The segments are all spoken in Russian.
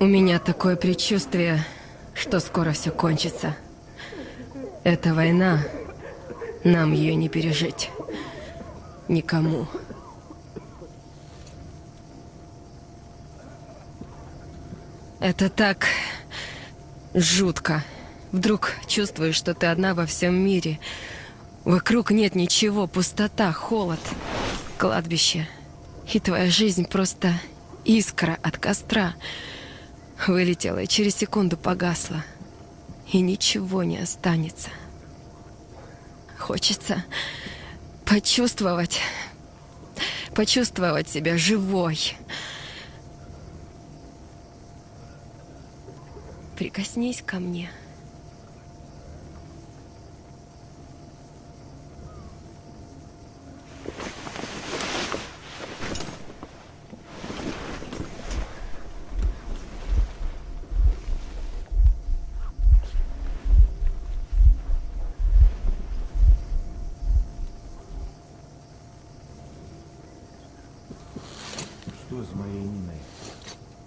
У меня такое предчувствие, что скоро все кончится. Эта война, нам ее не пережить. Никому. Это так жутко. Вдруг чувствуешь, что ты одна во всем мире. Вокруг нет ничего, пустота, холод, кладбище. И твоя жизнь просто искра от костра. Вылетела и через секунду погасла. И ничего не останется. Хочется почувствовать, почувствовать себя живой. Прикоснись ко мне.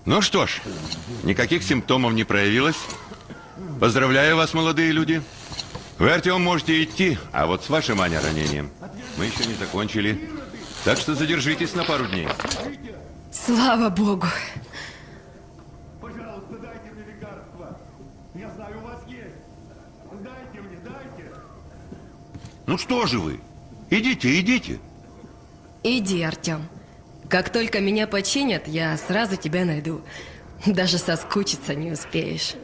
Ну что ж, никаких симптомов не проявилось. Поздравляю вас, молодые люди. Вы, Артем, можете идти, а вот с вашим, Аня, ранением мы еще не закончили. Так что задержитесь на пару дней. Слава Богу. Пожалуйста, дайте мне лекарства. Я знаю, у вас есть. Дайте мне, дайте. Ну что же вы? Идите, идите. Иди, Артем. Как только меня починят, я сразу тебя найду. Даже соскучиться не успеешь.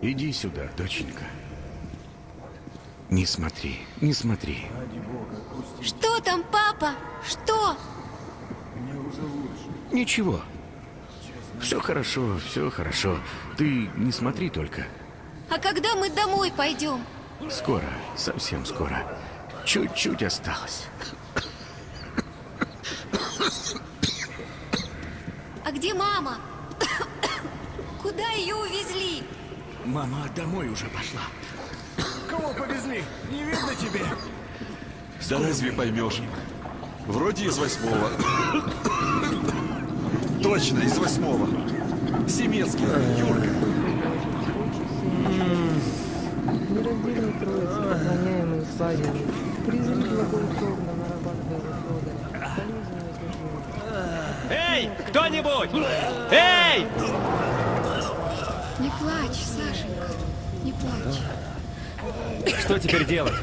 Иди сюда, доченька. Не смотри, не смотри. Что там, папа? Что? Ничего. Все хорошо, все хорошо. Ты не смотри только. А когда мы домой пойдем? Скоро, совсем скоро. Чуть-чуть осталось. А где мама? Куда ее увезли? Мама домой уже пошла. Кого повезли? Не видно тебе? Да разве поймешь? Вроде из восьмого. Точно, из восьмого. Семецкий, Юрка. Нераздельной троицы, охраняемые Славией, призыв благоусловно нарабатывая движения. Эй, кто-нибудь! Эй! Не плачь, Сашенька, не плачь. Что теперь делать?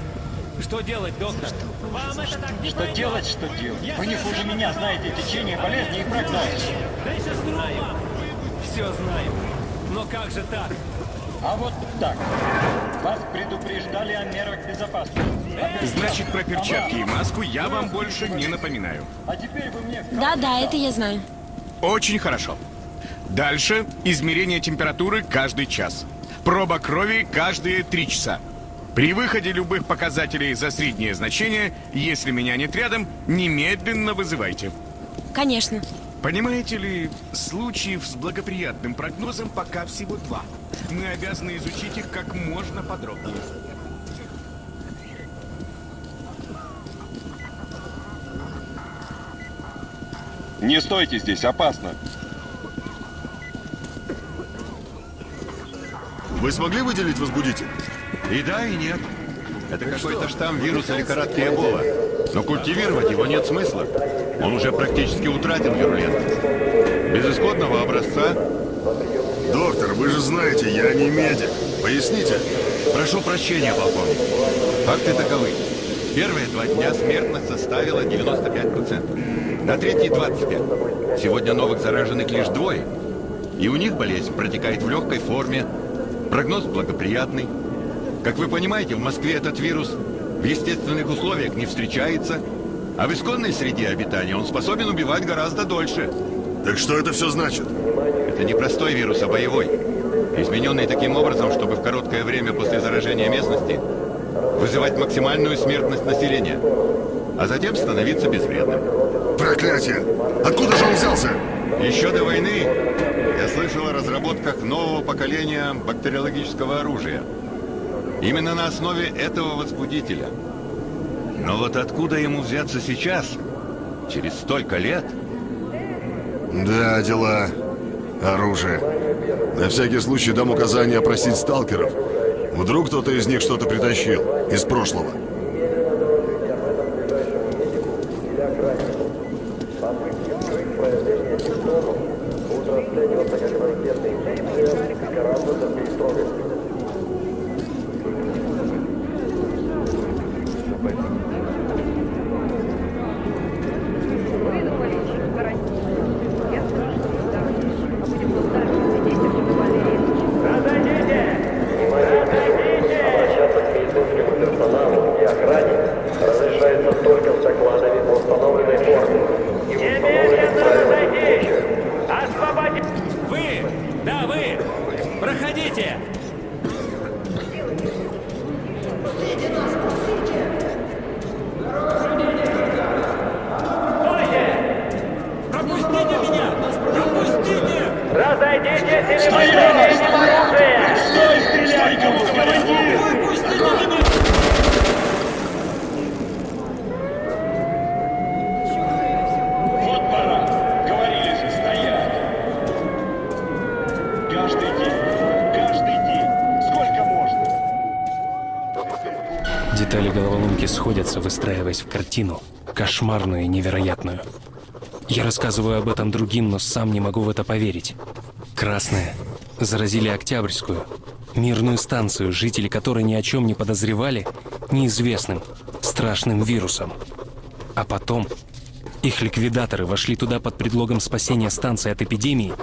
Что делать, доктор? Вам это так не Что делать, что делать? Вы не хуже меня знаете течение болезни и прогноз. Дай сестру вам! Все знаем. Но как же так? А вот так. Вас предупреждали о мерах безопасности. Значит, про перчатки и маску я вам больше не напоминаю. А теперь вы мне... Да-да, это я знаю. Очень хорошо. Дальше измерение температуры каждый час. Проба крови каждые три часа. При выходе любых показателей за среднее значение, если меня нет рядом, немедленно вызывайте. Конечно. Понимаете ли, случаев с благоприятным прогнозом пока всего два. Мы обязаны изучить их как можно подробнее. Не стойте здесь, опасно. Вы смогли выделить возбудитель? И да, и нет. Это какой-то штамм вируса лихорадки Эбола. Но культивировать его нет смысла. Он уже практически утратил вирулентность. Без исходного образца... Доктор, вы же знаете, я не медик. Поясните. Прошу прощения, полковник. Факты таковы. Первые два дня смертность составила 95%. На третий 25%. Сегодня новых зараженных лишь двое. И у них болезнь протекает в легкой форме. Прогноз благоприятный. Как вы понимаете, в Москве этот вирус в естественных условиях не встречается, а в исконной среде обитания он способен убивать гораздо дольше. Так что это все значит? Это не простой вирус, а боевой. Измененный таким образом, чтобы в короткое время после заражения местности вызывать максимальную смертность населения, а затем становиться безвредным. Проклятие! Откуда же он взялся? Еще до войны я слышал о разработках нового поколения бактериологического оружия. Именно на основе этого возбудителя. Но вот откуда ему взяться сейчас, через столько лет? Да, дела. Оружие. На всякий случай дам указание опросить сталкеров. Вдруг кто-то из них что-то притащил. Из прошлого. Обращаться к медицинскому персоналу и охране разрешается только с докладами по установленной форме и в установленных правилах приличия. Освободить! Вы! Да, вы! Проходите! Пропустите меня! Пропустите! Разойдитесь или мы применим оружие! Стой, стреляй, кому командир! Выпустите меня! Вот пора. Говорили же, стоять. Каждый день. Каждый день. Сколько можно? Детали головоломки сходятся, выстраиваясь в картину. Кошмарную и невероятную. Я рассказываю об этом другим, но сам не могу в это поверить. Красные заразили Октябрьскую, мирную станцию, жители которой ни о чем не подозревали, неизвестным, страшным вирусом. А потом их ликвидаторы вошли туда под предлогом спасения станции от эпидемии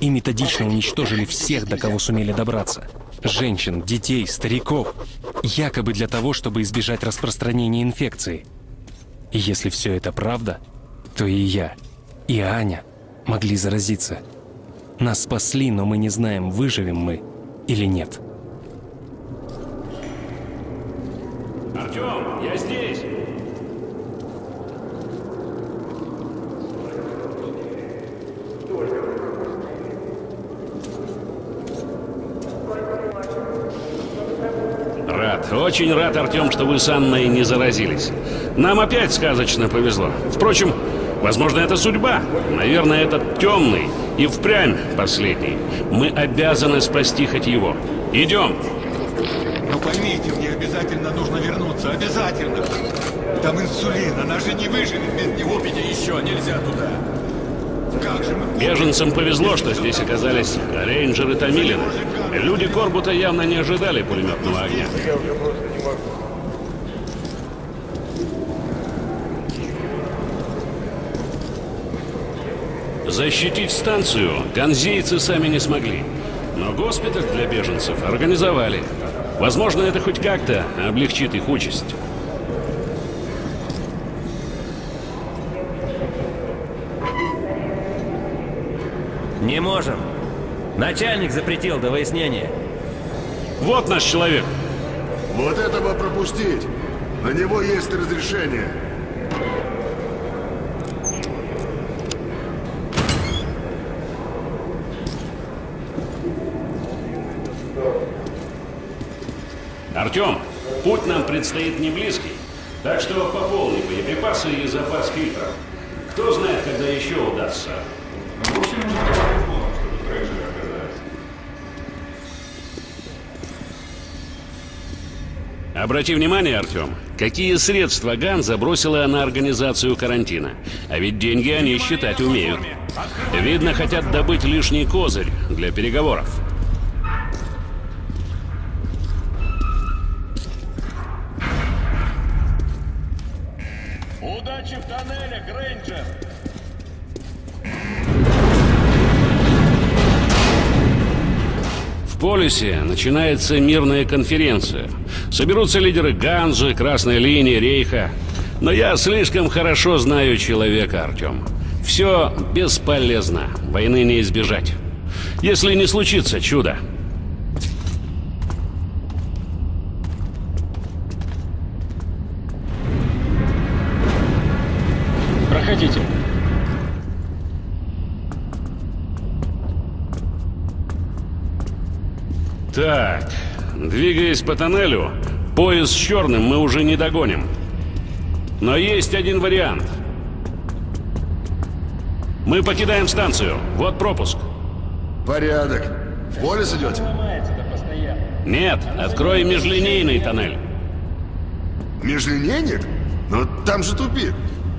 и методично уничтожили всех, до кого сумели добраться. Женщин, детей, стариков. Якобы для того, чтобы избежать распространения инфекции. Если все это правда, то и я, и Аня могли заразиться. Нас спасли, но мы не знаем, выживем мы или нет. Артем, я здесь! Рад, очень рад, Артем, что вы с Анной не заразились. Нам опять сказочно повезло. Впрочем, возможно, это судьба. Наверное, этот темный и впрямь последний. Мы обязаны спасти хоть его. Идем. Но поймите, мне обязательно нужно вернуться, обязательно. Там инсулин, она же не выживет без него, меня еще нельзя туда. Беженцам повезло, что здесь оказались рейнджеры Томилина. Люди Корбута явно не ожидали пулеметного огня. Защитить станцию ганзейцы сами не смогли. Но госпиталь для беженцев организовали. Возможно, это хоть как-то облегчит их участь. Не можем. Начальник запретил до выяснения. Вот наш человек. Вот этого пропустить. На него есть разрешение. Артем, путь нам предстоит не близкий. Так что пополни боеприпасы и запас фильтров. Кто знает, когда еще удастся. Обрати внимание, Артем, какие средства Ган забросила на организацию карантина. А ведь деньги они считать умеют. Видно, хотят добыть лишний козырь для переговоров. Полюсе начинается мирная конференция. Соберутся лидеры Ганзы, Красной линии, Рейха. Но я слишком хорошо знаю человека, Артем. Все бесполезно. Войны не избежать. Если не случится чудо. Проходите. Так, двигаясь по тоннелю, поезд с черным мы уже не догоним. Но есть один вариант. Мы покидаем станцию. Вот пропуск. Порядок. В полис идете? Нет, открой межлинейный тоннель. Межлинейник? Но там же тупик.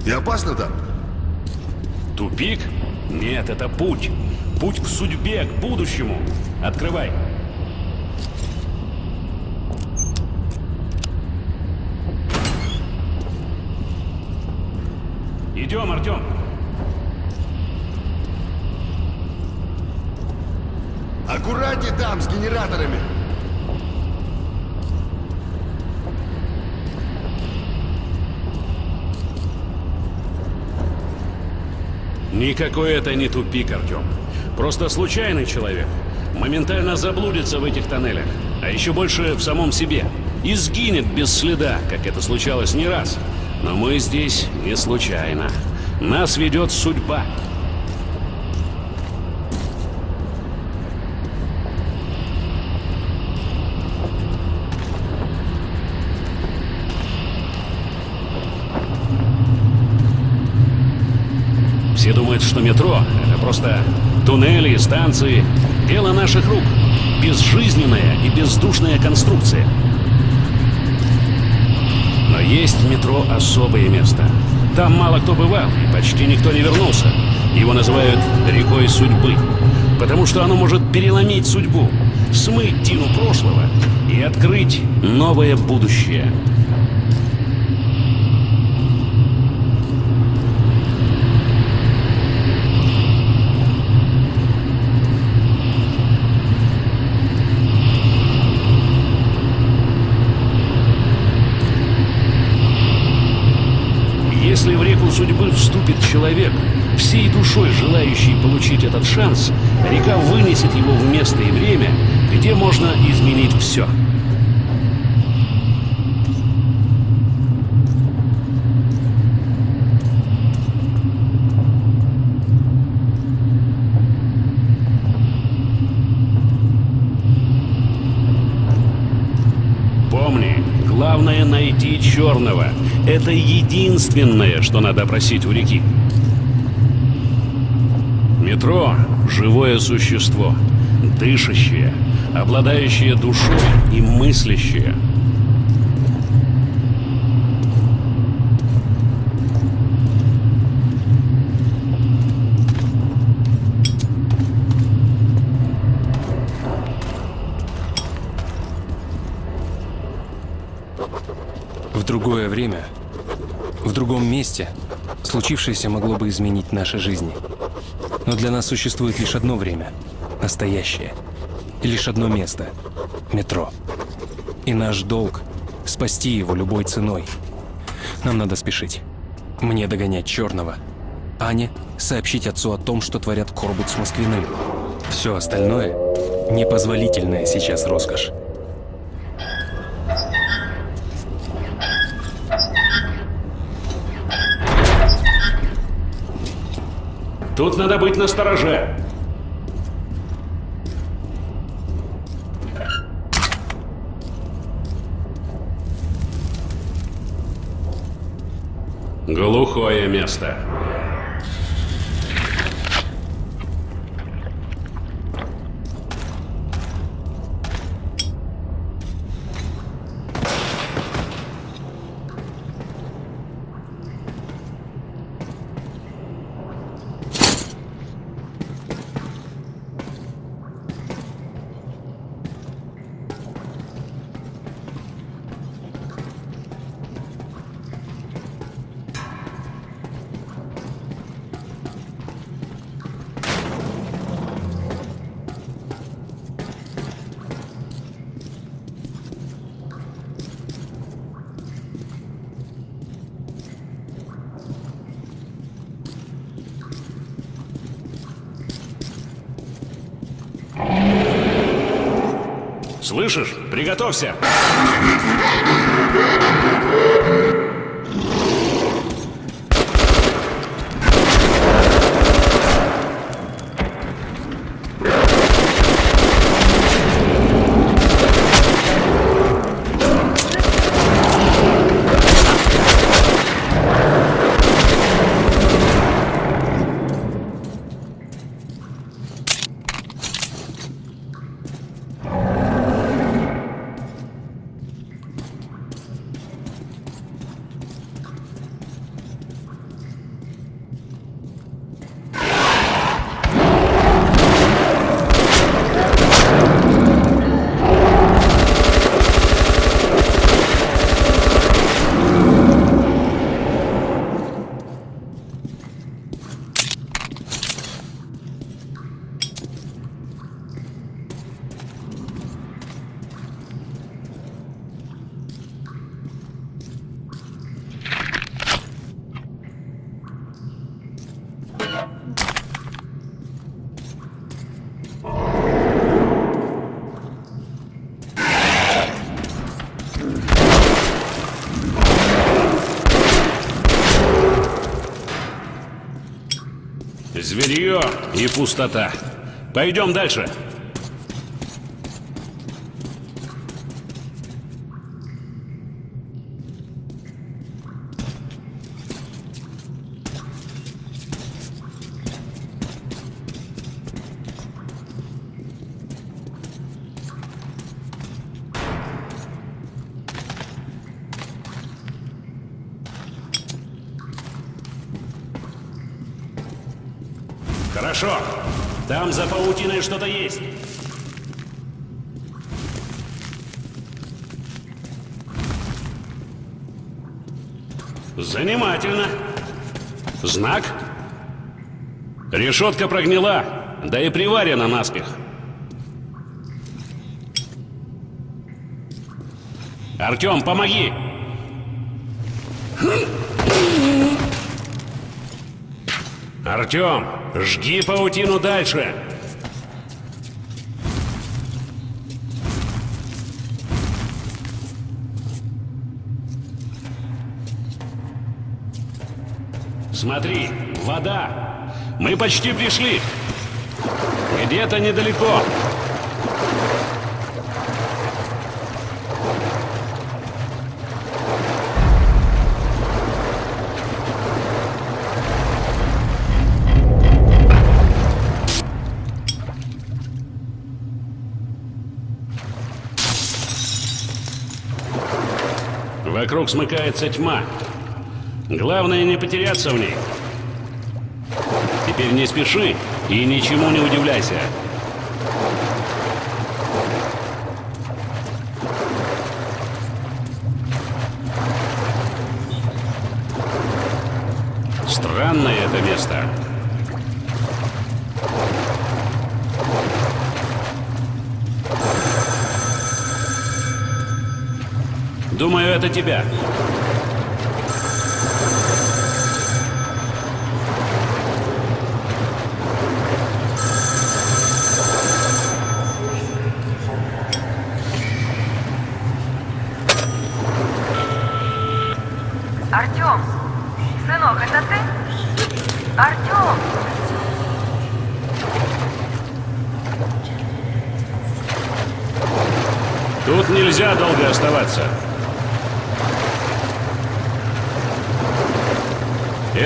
И опасно там. Тупик? Нет, это путь. Путь к судьбе, к будущему. Открывай. Идем, Артем. Аккуратней там, с генераторами. Никакой это не тупик, Артем. Просто случайный человек. Моментально заблудится в этих тоннелях. А еще больше в самом себе. И сгинет без следа, как это случалось не раз. Но мы здесь не случайно. Нас ведет судьба. Все думают, что метро — это просто туннели, станции. Дело наших рук. Безжизненная и бездушная конструкция. Но есть в метро особое место. Там мало кто бывал, и почти никто не вернулся. Его называют рекой судьбы. Потому что оно может переломить судьбу, смыть тину прошлого и открыть новое будущее. Если в реку судьбы вступит человек, всей душой желающий получить этот шанс, река вынесет его в место и время, где можно изменить все. Помни, главное найти черного. Это единственное, что надо просить у реки. Метро — живое существо, дышащее, обладающее душой и мыслящее. Другое время, в другом месте, случившееся могло бы изменить наши жизни. Но для нас существует лишь одно время — настоящее. И лишь одно место — метро. И наш долг — спасти его любой ценой. Нам надо спешить. Мне догонять Черного. Ане сообщить отцу о том, что творят Корбут с Москвиным. Все остальное — непозволительная сейчас роскошь. Тут надо быть настороже. Глухое место. Слышишь? Зверье и пустота. Пойдем дальше. Хорошо. Там за паутиной что-то есть. Занимательно. Знак? Решетка прогнила, да и приварена наспех. Артем, помоги! Артем, жги паутину дальше. Смотри, вода. Мы почти пришли. Где-то недалеко. Вокруг смыкается тьма. Главное не потеряться в ней. Теперь не спеши и ничему не удивляйся. Странное это место. Думаю, это тебя. Артем! Сынок, это ты? Артем! Тут нельзя долго оставаться.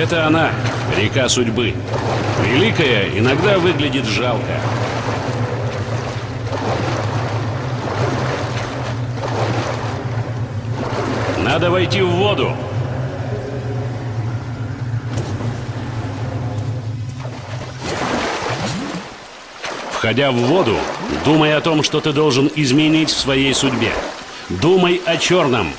Это она, река судьбы. Великая иногда выглядит жалко. Надо войти в воду. Входя в воду, думай о том, что ты должен изменить в своей судьбе. Думай о черном.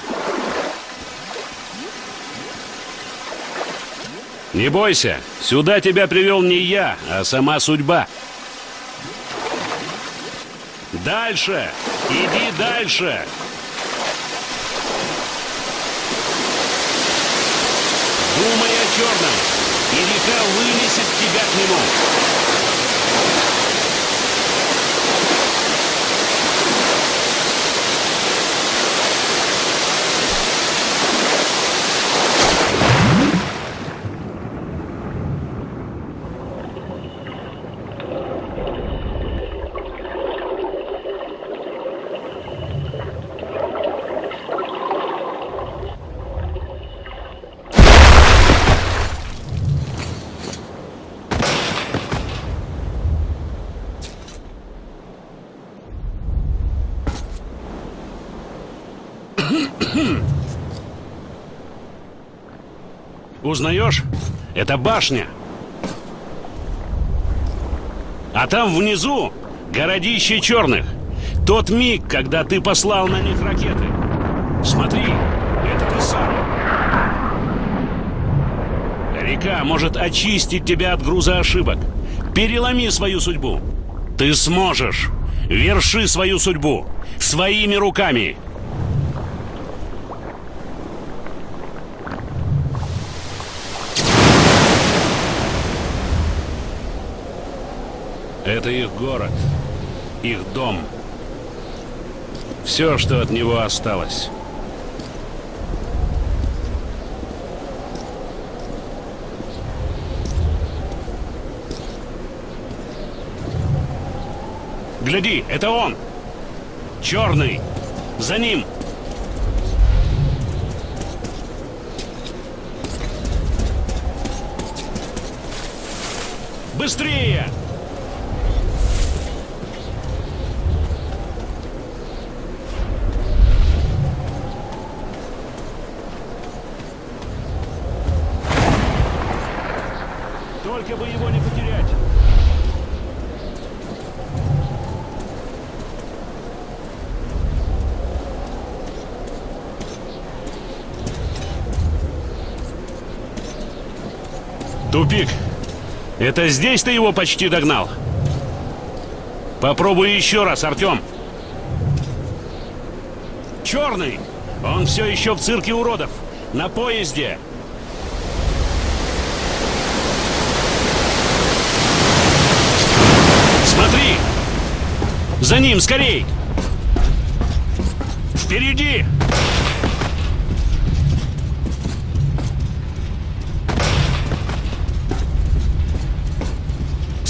Не бойся, сюда тебя привел не я, а сама судьба. Дальше! Иди дальше! Думай о черном, и река вынесет тебя к нему. Узнаешь? Это башня. А там внизу городище черных. Тот миг, когда ты послал на них ракеты. Смотри, это ты сам. Река может очистить тебя от груза ошибок. Переломи свою судьбу. Ты сможешь. Верши свою судьбу. Своими руками. Это их город, их дом. Все, что от него осталось. Гляди, это он! Черный! За ним! Быстрее! Только бы его не потерять! Тупик! Это здесь ты его почти догнал? Попробуй еще раз, Артем. Черный! Он все еще в цирке уродов. На поезде. Смотри! За ним, скорей! Впереди!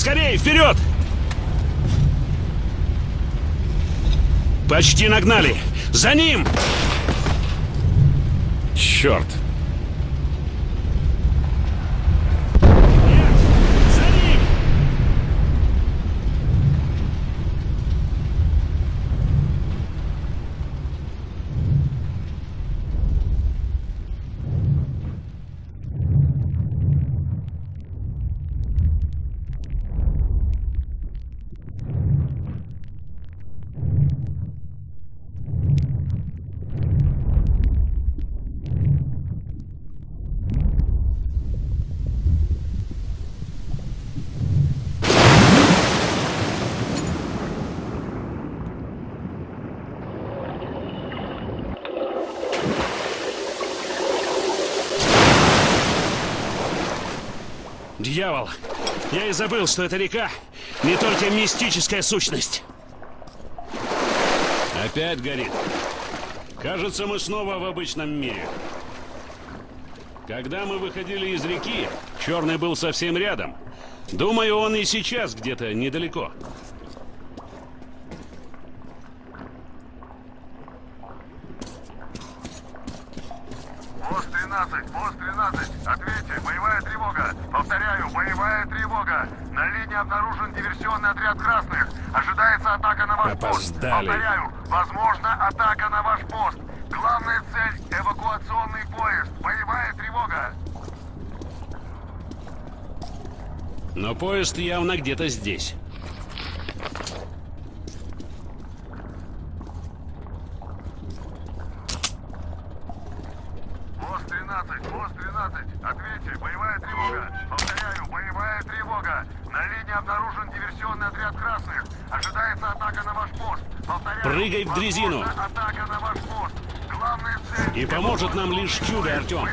Скорей, вперед! Почти нагнали! За ним! Черт! Дьявол! Я и забыл, что эта река не только мистическая сущность. Опять горит. Кажется, мы снова в обычном мире. Когда мы выходили из реки, Черный был совсем рядом. Думаю, он и сейчас где-то недалеко. Пост 13, пост 13, ответьте, боевая тревога. Повторяю, боевая тревога. На линии обнаружен диверсионный отряд красных. Ожидается атака на ваш пост. Опоздали. Повторяю, возможно атака на ваш пост. Главная цель — эвакуационный поезд. Боевая тревога. Но поезд явно где-то здесь. Пост 13, пост 13, ответьте, боевая тревога. Повторяю, боевая тревога. На линии обнаружен диверсионный отряд красных. Ожидается атака на ваш пост. Повторяю, Прыгай в дрезину. возможна атака на ваш пост. Главная цель... И поможет нам лишь чудо, Артем.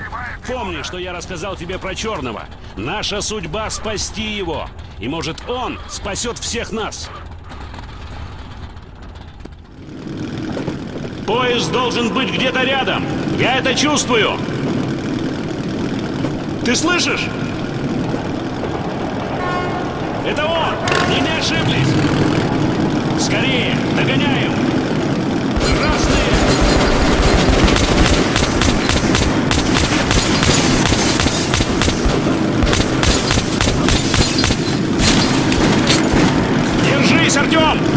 Помни, что я рассказал тебе про Черного. Наша судьба — спасти его. И может он спасет всех нас. Поезд должен быть где-то рядом. Я это чувствую. Ты слышишь? Это он! Не ошиблись! Скорее! Догоняем! Артем!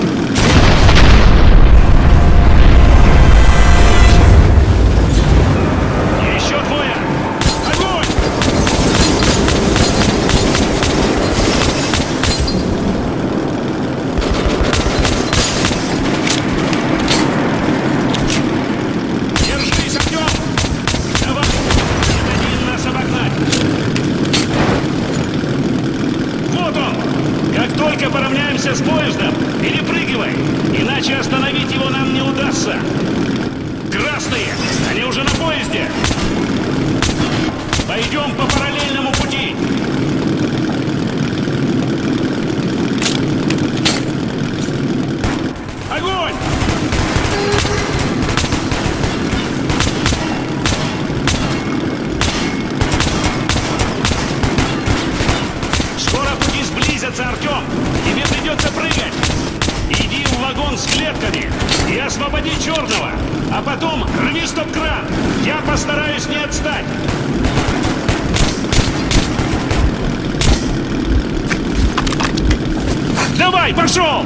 Давай, пошел!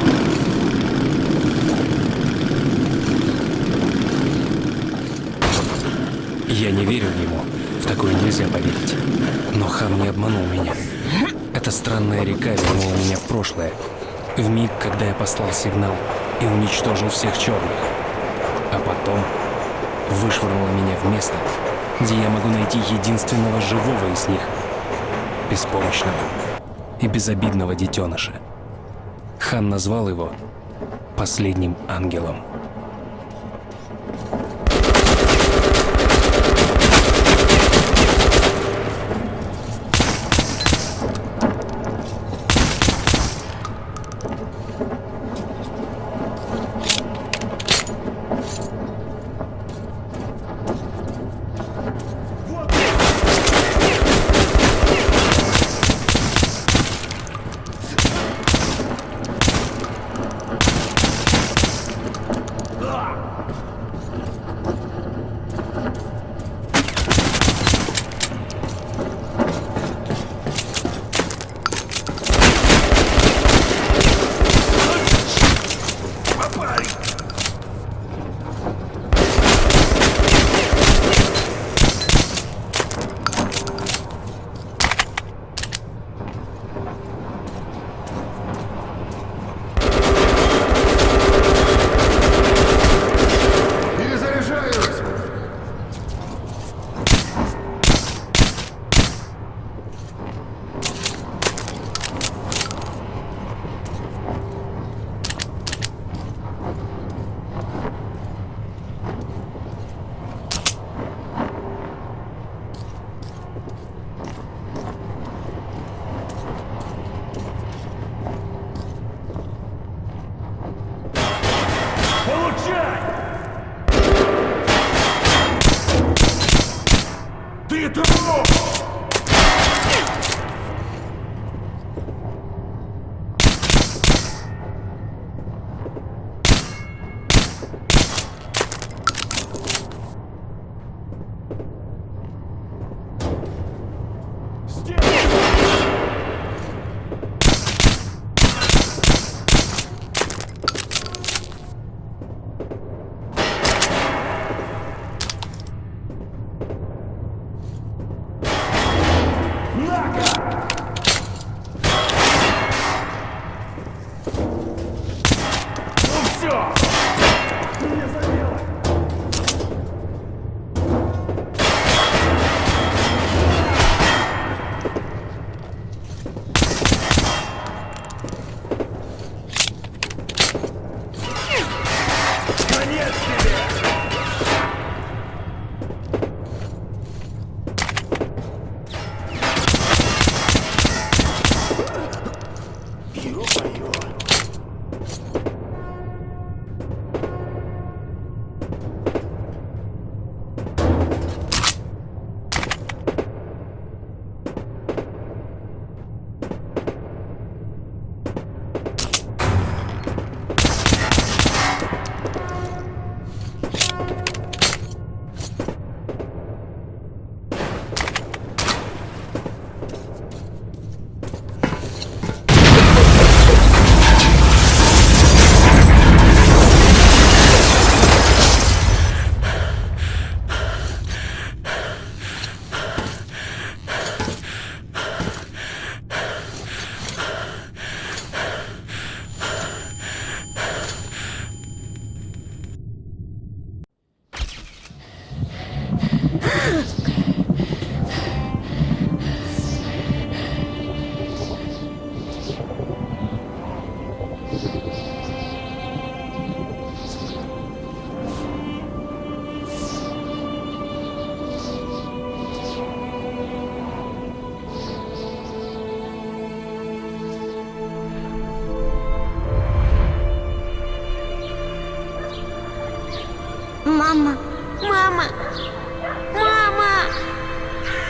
Я не верил ему. В такое нельзя поверить. Но хан не обманул меня. Эта странная река вернула меня в прошлое. В миг, когда я послал сигнал и уничтожил всех черных. А потом вышвырнула меня в место, где я могу найти единственного живого из них. Беспомощного и безобидного детеныша. Хан назвал его последним ангелом.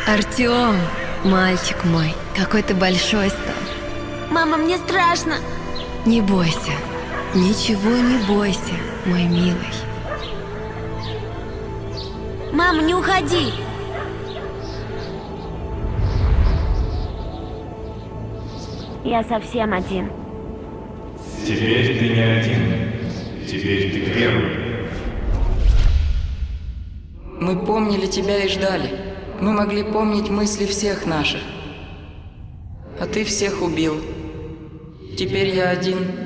Артем, мальчик мой, какой ты большой стал. Мама, мне страшно. Не бойся. Ничего не бойся, мой милый. Мама, не уходи. Я совсем один. Теперь ты не один. Теперь ты первый. Мы помнили тебя и ждали. Мы могли помнить мысли всех наших. А ты всех убил. Теперь я один